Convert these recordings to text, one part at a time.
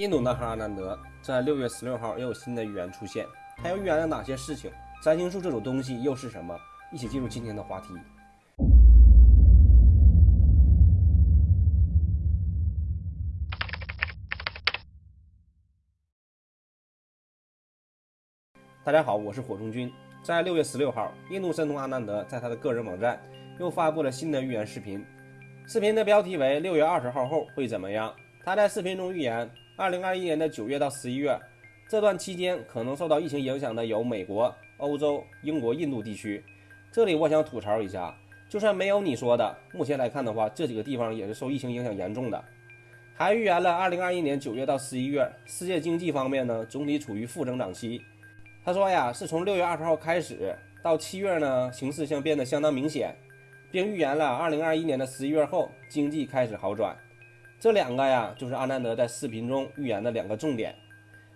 印度男孩阿南德在六月十六号又有新的预言出现，他又预言了哪些事情？占星术这种东西又是什么？一起进入今天的话题。大家好，我是火中君。在六月十六号，印度神童阿南德在他的个人网站又发布了新的预言视频，视频的标题为“六月二十号后会怎么样”。他在视频中预言。二零二一年的九月到十一月这段期间，可能受到疫情影响的有美国、欧洲、英国、印度地区。这里我想吐槽一下，就算没有你说的，目前来看的话，这几个地方也是受疫情影响严重的。还预言了二零二一年九月到十一月，世界经济方面呢，总体处于负增长期。他说呀，是从六月二十号开始到七月呢，形势将变得相当明显，并预言了二零二一年的十一月后，经济开始好转。这两个呀，就是阿南德在视频中预言的两个重点。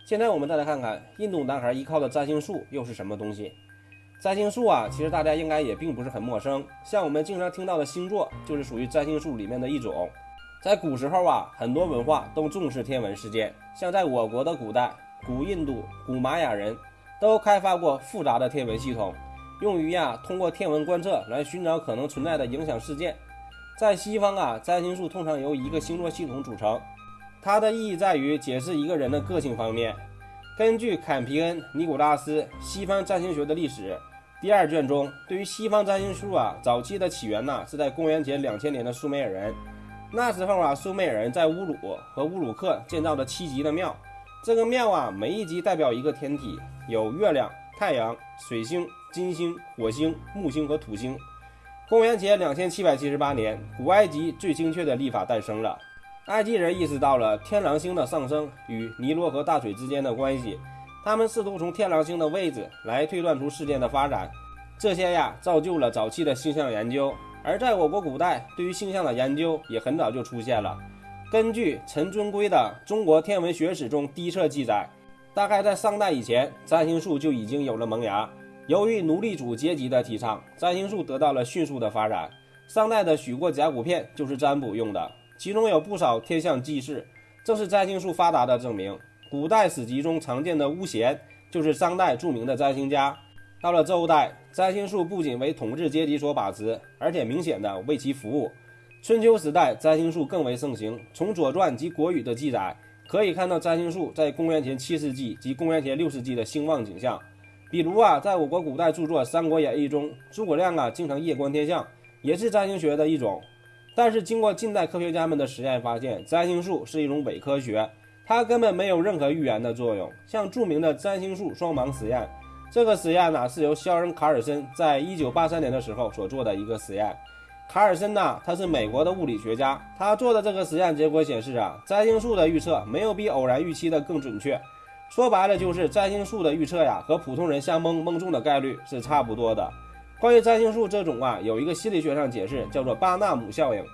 现在我们再来看看印度男孩依靠的占星术又是什么东西。占星术啊，其实大家应该也并不是很陌生，像我们经常听到的星座，就是属于占星术里面的一种。在古时候啊，很多文化都重视天文事件，像在我国的古代，古印度、古玛雅人都开发过复杂的天文系统，用于呀通过天文观测来寻找可能存在的影响事件。在西方啊，占星术通常由一个星座系统组成，它的意义在于解释一个人的个性方面。根据坎皮恩·尼古拉斯《西方占星学的历史》第二卷中，对于西方占星术啊，早期的起源呢是在公元前两千年的苏美尔人。那时候啊，苏美尔人在乌鲁和乌鲁克建造了七级的庙，这个庙啊，每一级代表一个天体，有月亮、太阳、水星、金星、火星、木星和土星。公元前两千七百七十八年，古埃及最精确的历法诞生了。埃及人意识到了天狼星的上升与尼罗河大水之间的关系，他们试图从天狼星的位置来推断出事件的发展。这些呀，造就了早期的星象研究。而在我国古代，对于星象的研究也很早就出现了。根据陈尊圭的《中国天文学史》中第一册记载，大概在商代以前，占星术就已经有了萌芽。由于奴隶主阶级的提倡，占星术得到了迅速的发展。商代的许过甲骨片就是占卜用的，其中有不少天象记事，正是占星术发达的证明。古代史籍中常见的巫咸就是商代著名的占星家。到了周代，占星术不仅为统治阶级所把持，而且明显的为其服务。春秋时代，占星术更为盛行。从《左传》及《国语》的记载可以看到，占星术在公元前七世纪及公元前六世纪的兴旺景象。比如啊，在我国古代著作《三国演义》中，诸葛亮啊经常夜观天象，也是占星学的一种。但是经过近代科学家们的实验发现，占星术是一种伪科学，它根本没有任何预言的作用。像著名的占星术双盲实验，这个实验呢是由肖恩·卡尔森在一九八三年的时候所做的一个实验。卡尔森呢，他是美国的物理学家，他做的这个实验结果显示啊，占星术的预测没有比偶然预期的更准确。说白了就是占星术的预测呀，和普通人瞎蒙蒙中的概率是差不多的。关于占星术这种啊，有一个心理学上解释，叫做巴纳姆效应。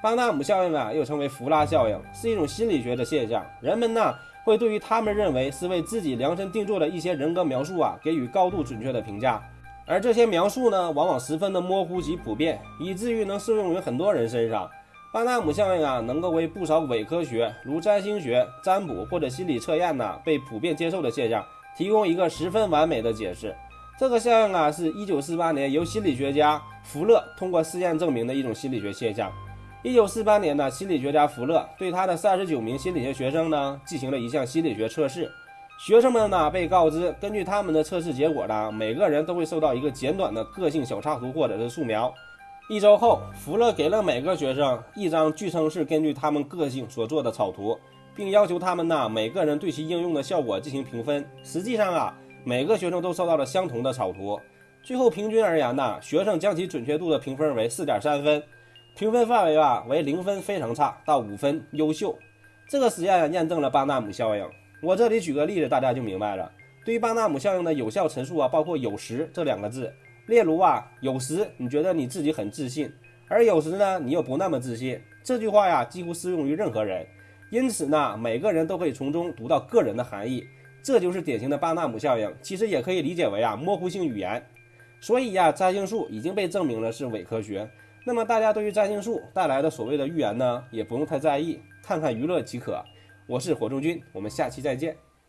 巴纳姆效应啊，又称为弗拉效应，是一种心理学的现象。人们呢，会对于他们认为是为自己量身定做的一些人格描述啊，给予高度准确的评价。而这些描述呢，往往十分的模糊及普遍，以至于能适用于很多人身上。巴纳姆效应啊，能够为不少伪科学，如占星学、占卜或者心理测验呢，被普遍接受的现象，提供一个十分完美的解释。这个效应啊，是一九四八年由心理学家福勒通过试验证明的一种心理学现象。一九四八年呢，心理学家福勒对他的三十九名心理学学生呢，进行了一项心理学测试。学生们呢，被告知根据他们的测试结果呢，每个人都会收到一个简短的个性小插图或者是素描。一周后，福勒给了每个学生一张据称是根据他们个性所做的草图，并要求他们呢每个人对其应用的效果进行评分。实际上啊，每个学生都收到了相同的草图。最后平均而言呢，学生将其准确度的评分为四点三分，评分范围啊为零分非常差到五分优秀。这个实验验证了巴纳姆效应。我这里举个例子，大家就明白了。对于巴纳姆效应的有效陈述啊，包括有时这两个字。例如啊，有时你觉得你自己很自信，而有时呢，你又不那么自信。这句话呀，几乎适用于任何人，因此呢，每个人都可以从中读到个人的含义。这就是典型的巴纳姆效应，其实也可以理解为啊，模糊性语言。所以呀，占星术已经被证明了是伪科学。那么大家对于占星术带来的所谓的预言呢，也不用太在意，看看娱乐即可。我是火中君，我们下期再见。